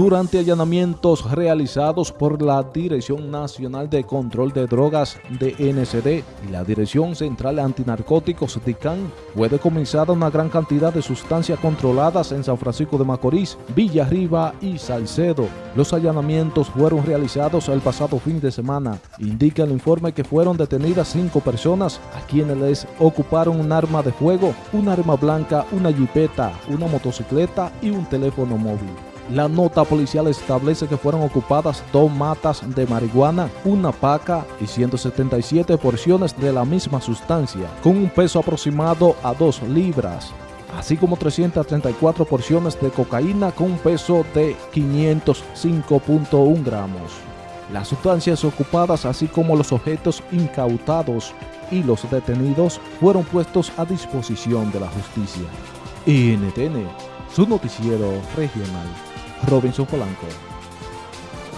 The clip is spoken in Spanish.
durante allanamientos realizados por la Dirección Nacional de Control de Drogas de NCD y la Dirección Central Antinarcóticos DICAN, fue decomisada una gran cantidad de sustancias controladas en San Francisco de Macorís, Villarriba y Salcedo. Los allanamientos fueron realizados el pasado fin de semana. Indica el informe que fueron detenidas cinco personas a quienes les ocuparon un arma de fuego, un arma blanca, una jipeta, una motocicleta y un teléfono móvil. La nota policial establece que fueron ocupadas dos matas de marihuana, una paca y 177 porciones de la misma sustancia, con un peso aproximado a 2 libras, así como 334 porciones de cocaína con un peso de 505.1 gramos. Las sustancias ocupadas, así como los objetos incautados y los detenidos, fueron puestos a disposición de la justicia. NTN, su noticiero regional. Robinson Polanco.